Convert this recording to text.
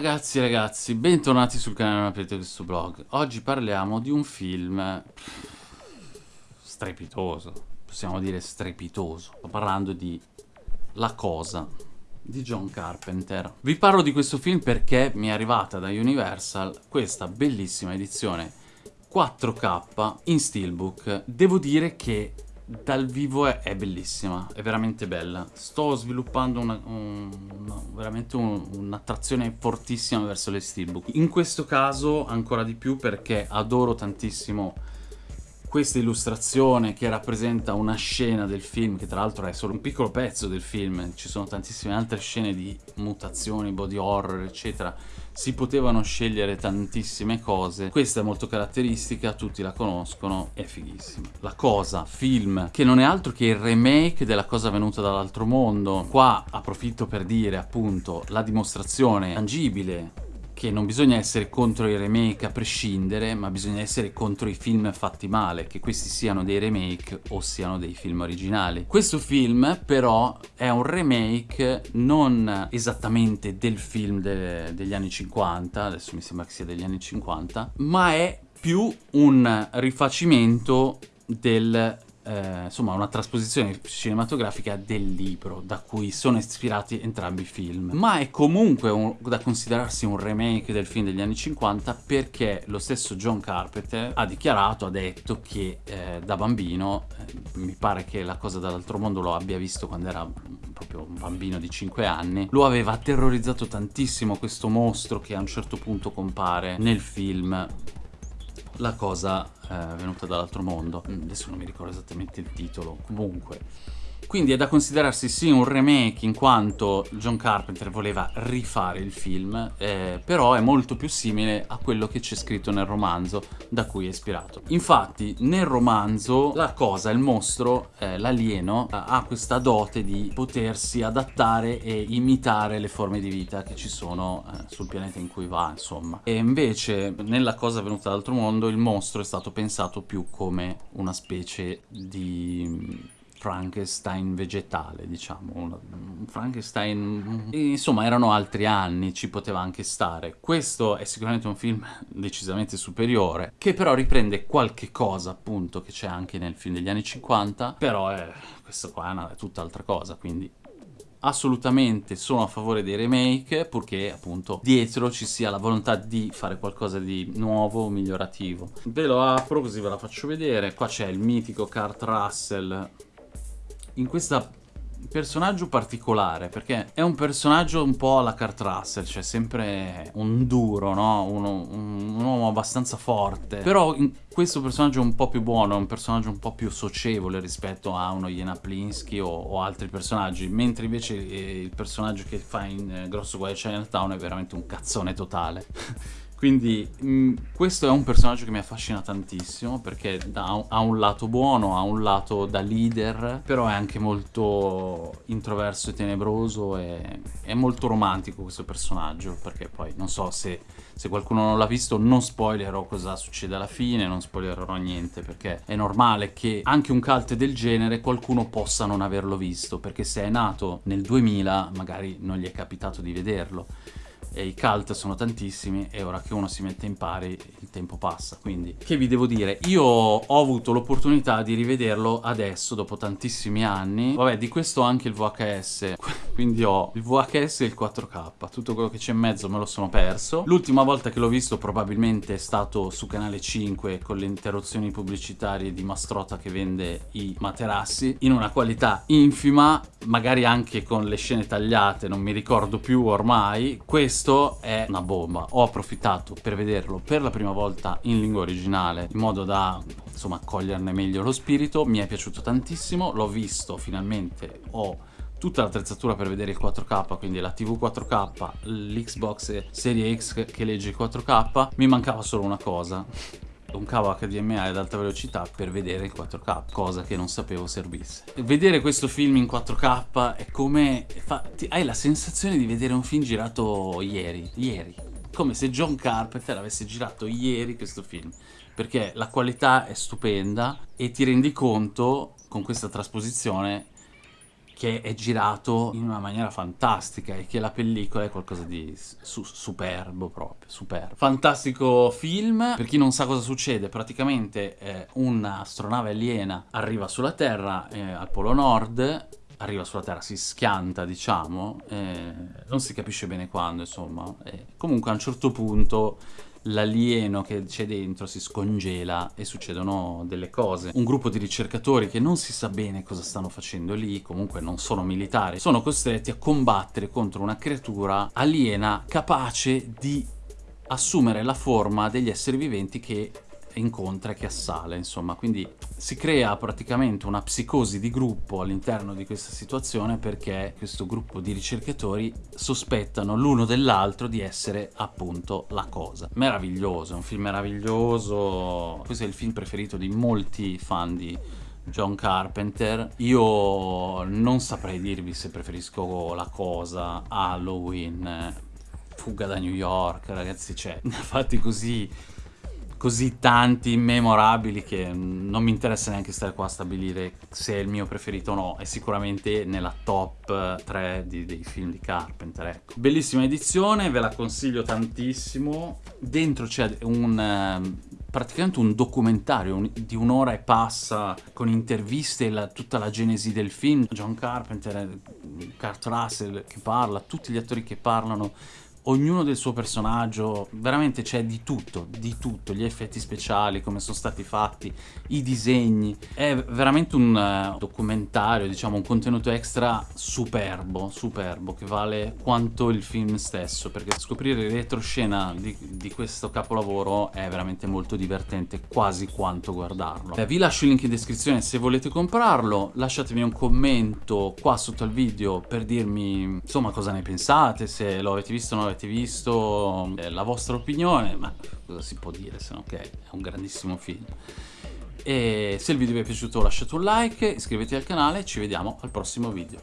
ragazzi ragazzi, bentornati sul canale Non aprite questo blog. Oggi parliamo di un film strepitoso, possiamo dire strepitoso. Sto parlando di La Cosa di John Carpenter. Vi parlo di questo film perché mi è arrivata da Universal questa bellissima edizione 4K in steelbook. Devo dire che dal vivo è, è, bellissima, è veramente bella. Sto sviluppando una, un, veramente un'attrazione un fortissima verso le steelbook. In questo caso ancora di più perché adoro tantissimo questa illustrazione che rappresenta una scena del film, che tra l'altro è solo un piccolo pezzo del film, ci sono tantissime altre scene di mutazioni, body horror, eccetera, si potevano scegliere tantissime cose, questa è molto caratteristica, tutti la conoscono, è fighissima. La Cosa, film, che non è altro che il remake della Cosa venuta dall'altro mondo, qua approfitto per dire appunto la dimostrazione tangibile che non bisogna essere contro i remake a prescindere, ma bisogna essere contro i film fatti male, che questi siano dei remake o siano dei film originali. Questo film però è un remake non esattamente del film de degli anni 50, adesso mi sembra che sia degli anni 50, ma è più un rifacimento del eh, insomma una trasposizione cinematografica del libro da cui sono ispirati entrambi i film. Ma è comunque un, da considerarsi un remake del film degli anni 50 perché lo stesso John Carpenter ha dichiarato, ha detto che eh, da bambino eh, mi pare che la cosa dall'altro mondo lo abbia visto quando era proprio un bambino di 5 anni lo aveva terrorizzato tantissimo questo mostro che a un certo punto compare nel film la cosa eh, venuta dall'altro mondo. Mm, adesso non mi ricordo esattamente il titolo. Comunque, quindi è da considerarsi sì un remake in quanto John Carpenter voleva rifare il film, eh, però è molto più simile a quello che c'è scritto nel romanzo da cui è ispirato. Infatti nel romanzo la cosa, il mostro, eh, l'alieno, ha questa dote di potersi adattare e imitare le forme di vita che ci sono eh, sul pianeta in cui va, insomma. E invece nella cosa venuta dall'altro mondo il mostro è stato pensato più come una specie di Frankenstein vegetale, diciamo, un Frankenstein... Insomma, erano altri anni, ci poteva anche stare. Questo è sicuramente un film decisamente superiore, che però riprende qualche cosa, appunto, che c'è anche nel film degli anni 50, però è... questo qua è, una, tutt'altra cosa, quindi assolutamente sono a favore dei remake purché appunto dietro ci sia la volontà di fare qualcosa di nuovo, migliorativo. Ve lo apro così ve la faccio vedere. Qua c'è il mitico Kurt Russell in questo personaggio particolare perché è un personaggio un po' alla Kurt Russell cioè sempre un duro no? Uno, un, un, uomo abbastanza forte però questo personaggio è un po' più buono è un personaggio un po' più socievole rispetto a uno Jena Plinsky o, o altri personaggi mentre invece eh, il personaggio che fa in eh, Grosso Guai Chinatown è veramente un cazzone totale Quindi mh, mm, questo è un personaggio che mi affascina tantissimo perché da, ha un lato buono, ha un lato da leader, però è anche molto introverso e tenebroso e è molto romantico questo personaggio perché poi non so se, se qualcuno non l'ha visto non spoilerò cosa succede alla fine, non spoilerò niente perché è normale che anche un cult del genere qualcuno possa non averlo visto perché se è nato nel 2000 magari non gli è capitato di vederlo e i cult sono tantissimi e ora che uno si mette in pari il tempo passa. Quindi che vi devo dire? Io ho avuto l'opportunità di rivederlo adesso dopo tantissimi anni. Vabbè di questo ho anche il VHS quindi ho il VHS e il 4K tutto quello che c'è in mezzo me lo sono perso. L'ultima volta che l'ho visto probabilmente è stato su canale 5 con le interruzioni pubblicitarie di Mastrota che vende i materassi in una qualità infima magari anche con le scene tagliate non mi ricordo più ormai. Questo questo è una bomba. Ho approfittato per vederlo per la prima volta in lingua originale, in modo da insomma coglierne meglio lo spirito. Mi è piaciuto tantissimo, l'ho visto finalmente, ho tutta l'attrezzatura per vedere il 4K, quindi la TV 4K, l'Xbox Serie X che legge il 4K, mi mancava solo una cosa, un cavo HDMI ad alta velocità per vedere il 4K, cosa che non sapevo servisse. Vedere questo film in 4K è come... Fa, ti, hai la sensazione di vedere un film girato ieri, ieri. Come se John Carpenter avesse girato ieri questo film. Perché la qualità è stupenda e ti rendi conto, con questa trasposizione, che è girato in una maniera fantastica e che la pellicola è qualcosa di su superbo proprio, superbo. Fantastico film, per chi non sa cosa succede, praticamente eh, un'astronave aliena arriva sulla Terra eh, al Polo Nord, arriva sulla Terra, si schianta, diciamo, eh, non si capisce bene quando, insomma. Eh, comunque a un certo punto l'alieno che c'è dentro si scongela e succedono delle cose. Un gruppo di ricercatori che non si sa bene cosa stanno facendo lì, comunque non sono militari, sono costretti a combattere contro una creatura aliena capace di assumere la forma degli esseri viventi che incontra e che assale, insomma, quindi si crea praticamente una psicosi di gruppo all'interno di questa situazione perché questo gruppo di ricercatori sospettano l'uno dell'altro di essere appunto la cosa. Meraviglioso, un film meraviglioso, questo è il film preferito di molti fan di John Carpenter. Io non saprei dirvi se preferisco la cosa, Halloween, Fuga da New York, ragazzi, cioè, fatti così così tanti memorabili che non mi interessa neanche stare qua a stabilire se è il mio preferito o no, è sicuramente nella top 3 di, dei film di Carpenter, ecco. Bellissima edizione, ve la consiglio tantissimo, dentro c'è un... Ehm, praticamente un documentario un, di un'ora e passa con interviste e tutta la genesi del film. John Carpenter, Kurt Russell che parla, tutti gli attori che parlano ognuno del suo personaggio, veramente c'è di tutto, di tutto, gli effetti speciali, come sono stati fatti, i disegni, è veramente un uh, documentario, diciamo un contenuto extra superbo, superbo, che vale quanto il film stesso, perché scoprire retroscena di, di questo capolavoro è veramente molto divertente, quasi quanto guardarlo. Beh, vi lascio il link in descrizione se volete comprarlo, lasciatemi un commento qua sotto al video per dirmi insomma cosa ne pensate, se lo avete visto o non l'avete avete visto, eh, la vostra opinione, ma cosa si può dire se no che è un grandissimo film. E se il video vi è piaciuto lasciate un like, iscrivetevi al canale e ci vediamo al prossimo video.